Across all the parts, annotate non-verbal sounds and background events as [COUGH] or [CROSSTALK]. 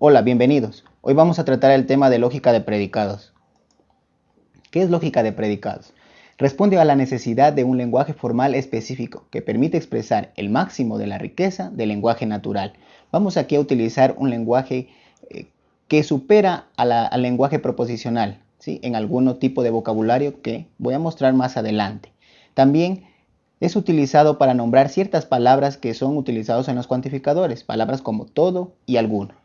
Hola, bienvenidos. Hoy vamos a tratar el tema de lógica de predicados. ¿Qué es lógica de predicados? Responde a la necesidad de un lenguaje formal específico que permite expresar el máximo de la riqueza del lenguaje natural. Vamos aquí a utilizar un lenguaje eh, que supera al lenguaje proposicional ¿sí? en algún tipo de vocabulario que voy a mostrar más adelante. También es utilizado para nombrar ciertas palabras que son utilizados en los cuantificadores, palabras como todo y alguno.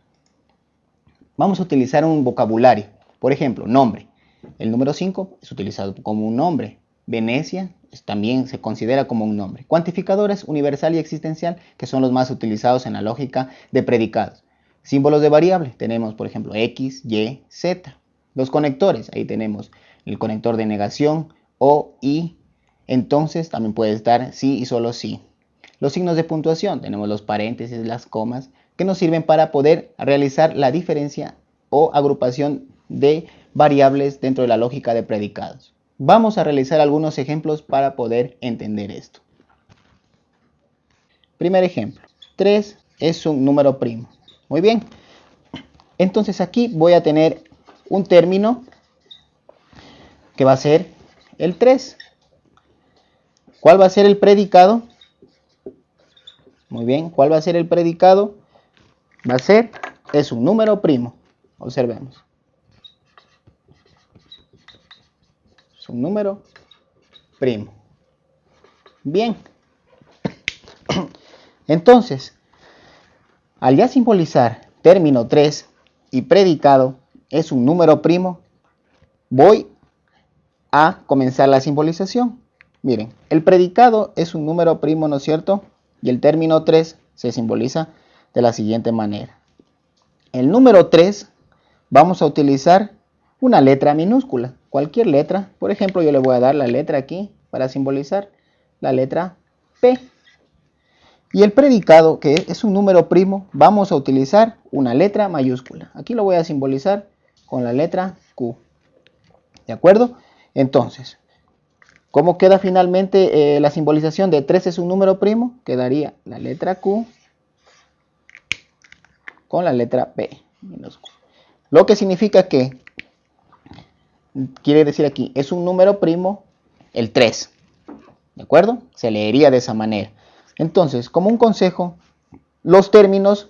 Vamos a utilizar un vocabulario, por ejemplo, nombre. El número 5 es utilizado como un nombre. Venecia también se considera como un nombre. Cuantificadores universal y existencial, que son los más utilizados en la lógica de predicados. Símbolos de variable, tenemos por ejemplo X, Y, Z. Los conectores, ahí tenemos el conector de negación, O, I, entonces también puede estar sí y solo sí. Los signos de puntuación, tenemos los paréntesis, las comas, que nos sirven para poder realizar la diferencia o agrupación de variables dentro de la lógica de predicados. Vamos a realizar algunos ejemplos para poder entender esto. Primer ejemplo, 3 es un número primo. Muy bien, entonces aquí voy a tener un término que va a ser el 3. ¿Cuál va a ser el predicado? Muy bien, ¿cuál va a ser el predicado? Va a ser, es un número primo. Observemos. Es un número primo. Bien. Entonces, al ya simbolizar término 3 y predicado es un número primo, voy a comenzar la simbolización. Miren, el predicado es un número primo, ¿no es cierto? Y el término 3 se simboliza de la siguiente manera. El número 3 vamos a utilizar una letra minúscula, cualquier letra. Por ejemplo, yo le voy a dar la letra aquí para simbolizar la letra P. Y el predicado, que es un número primo, vamos a utilizar una letra mayúscula. Aquí lo voy a simbolizar con la letra Q. ¿De acuerdo? Entonces, ¿Cómo queda finalmente eh, la simbolización de 3 es un número primo? Quedaría la letra Q con la letra P minúscula. Lo que significa que, quiere decir aquí, es un número primo el 3. ¿De acuerdo? Se leería de esa manera. Entonces, como un consejo, los términos,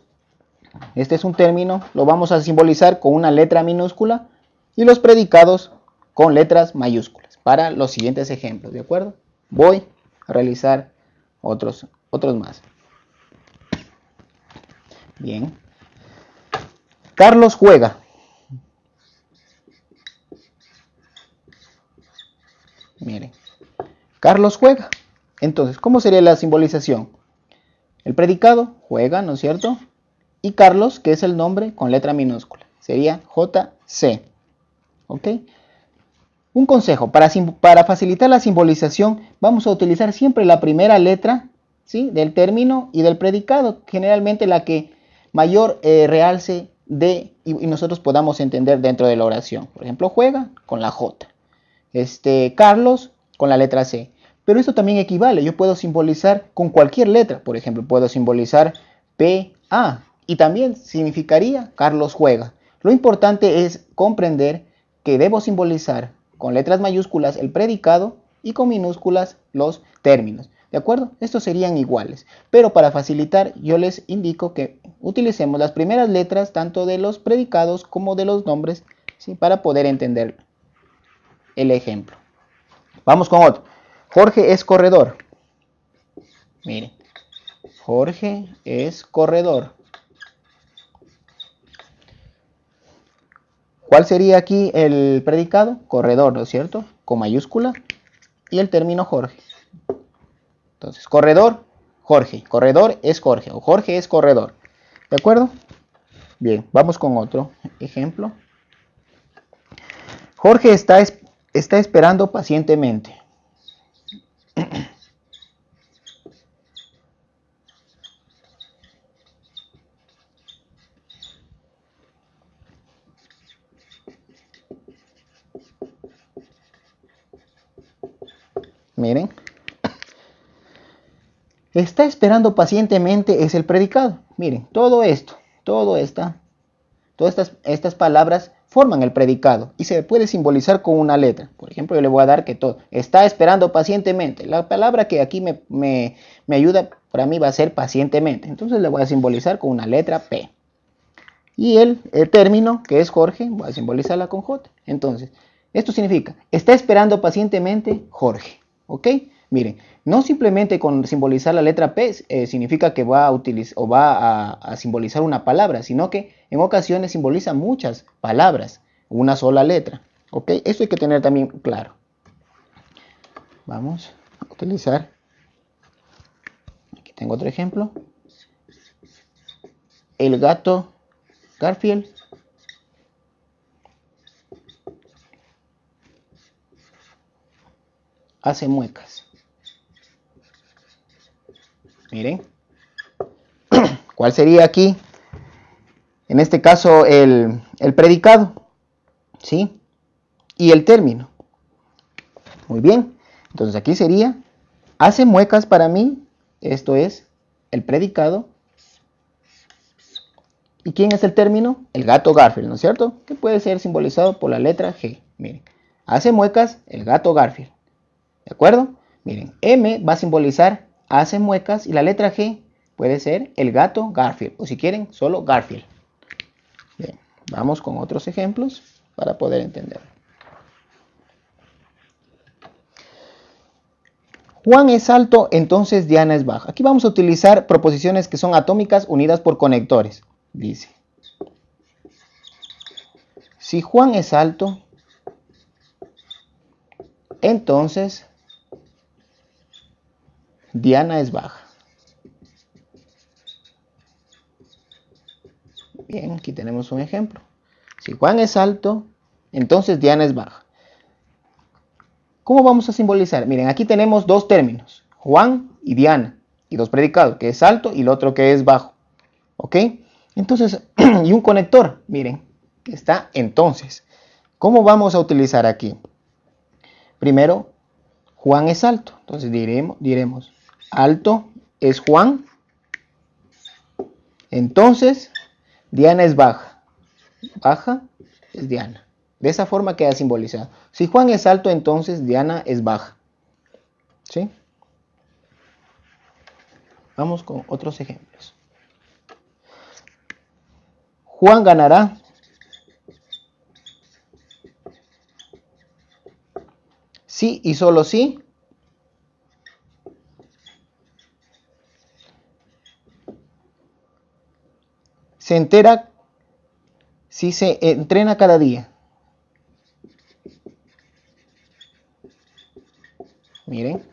este es un término, lo vamos a simbolizar con una letra minúscula y los predicados con letras mayúsculas para los siguientes ejemplos, ¿de acuerdo? Voy a realizar otros, otros más. Bien. Carlos juega. Miren. Carlos juega. Entonces, ¿cómo sería la simbolización? El predicado juega, ¿no es cierto? Y Carlos, que es el nombre con letra minúscula. Sería JC. ¿Ok? Un consejo, para, facilitar la simbolización vamos a utilizar siempre la primera letra ¿sí? del término y del predicado, generalmente la que mayor eh, realce de y, nosotros podamos entender dentro de la oración. Por ejemplo, juega con la J, este, Carlos con la letra C. Pero esto también equivale, yo puedo simbolizar con cualquier letra, por ejemplo, puedo simbolizar P, A y también significaría Carlos juega. Lo importante es comprender que debo simbolizar con letras mayúsculas el predicado y con minúsculas los términos. ¿De acuerdo? Estos serían iguales. Pero para facilitar yo les indico que utilicemos las primeras letras tanto de los predicados como de los nombres para poder entender el ejemplo. Vamos con otro. Jorge es corredor. Miren. Jorge es corredor. ¿Cuál sería aquí el predicado? Corredor, ¿no es cierto? Con mayúscula. Y el término Jorge. Entonces, corredor, Jorge. Corredor es Jorge. O Jorge es corredor. ¿De acuerdo? Bien, vamos con otro ejemplo. Jorge está, está esperando pacientemente. Miren. Está esperando pacientemente es el predicado. Miren, todo esto, todo esta todas estas, estas palabras forman el predicado y se puede simbolizar con una letra. Por ejemplo, yo le voy a dar que todo está esperando pacientemente. La palabra que aquí me, me, me ayuda para mí va a ser pacientemente. Entonces le voy a simbolizar con una letra P. Y el, el término, que es Jorge, voy a simbolizarla con J. Entonces, esto significa, está esperando pacientemente Jorge. ¿Ok? Miren, no simplemente con simbolizar la letra P eh, significa que va a utilizar o va a, simbolizar una palabra, sino que en ocasiones simboliza muchas palabras, una sola letra. ¿Ok? Eso hay que tener también claro. Vamos a utilizar. Aquí tengo otro ejemplo. El gato Garfield hace muecas. Miren. [CLEARS THROAT] ¿Cuál sería aquí? En este caso el, predicado. ¿Sí? Y el término. Muy bien. Entonces aquí sería, hace muecas para mí. Esto es el predicado. ¿Y quién es el término? El gato Garfield, ¿no es cierto? Que puede ser simbolizado por la letra G. Miren, hace muecas el gato Garfield. ¿De acuerdo? Miren, M va a simbolizar hace muecas y la letra G puede ser el gato Garfield o si quieren solo Garfield. Bien, vamos con otros ejemplos para poder entender. Juan es alto, entonces Diana es baja. Aquí vamos a utilizar proposiciones que son atómicas unidas por conectores. Dice, si Juan es alto, entonces Diana es baja. Bien, aquí tenemos un ejemplo. Si Juan es alto, entonces Diana es baja. ¿Cómo vamos a simbolizar? Miren, aquí tenemos dos términos, Juan y Diana, y dos predicados, que es alto y el otro que es bajo. ¿Ok? Entonces, [CLEARS THROAT] y un conector, miren, está entonces. ¿Cómo vamos a utilizar aquí? Primero, Juan es alto. Entonces diremos, diremos alto es Juan. Entonces, Diana es baja. Baja es Diana. De esa forma queda simbolizado. Si Juan es alto, entonces Diana es baja. ¿Sí? Vamos con otros ejemplos. Juan ganará. Sí y solo sí se entera si se entrena cada día. Miren.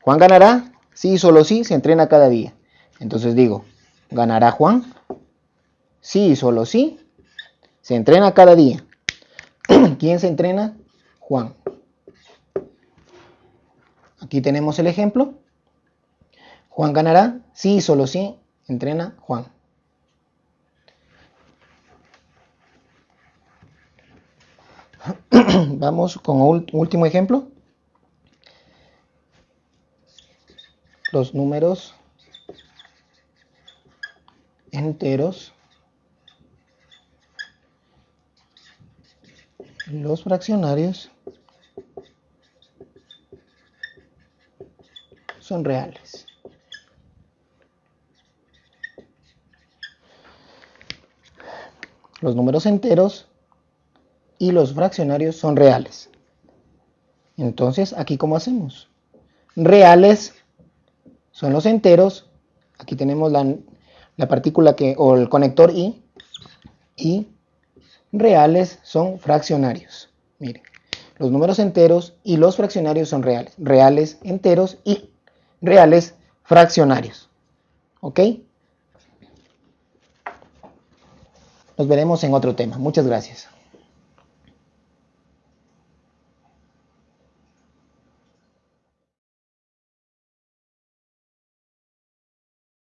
Juan ganará, sí, solo sí, se entrena cada día. Entonces digo, ¿ganará Juan? Sí, solo sí, se entrena cada día. [CLEARS THROAT] ¿Quién se entrena? Juan. Aquí tenemos el ejemplo. Juan ganará, sí, solo sí, entrena Juan. [CLEARS THROAT] Vamos con un último ejemplo. Los números enteros. Los fraccionarios son reales. Los números enteros y los fraccionarios son reales. Entonces, aquí cómo hacemos? Reales son los enteros. Aquí tenemos la, partícula que, o el conector I. Y reales son fraccionarios. Miren, los números enteros y los fraccionarios son reales. Reales enteros y reales fraccionarios. ¿Ok? Nos veremos en otro tema. Muchas gracias.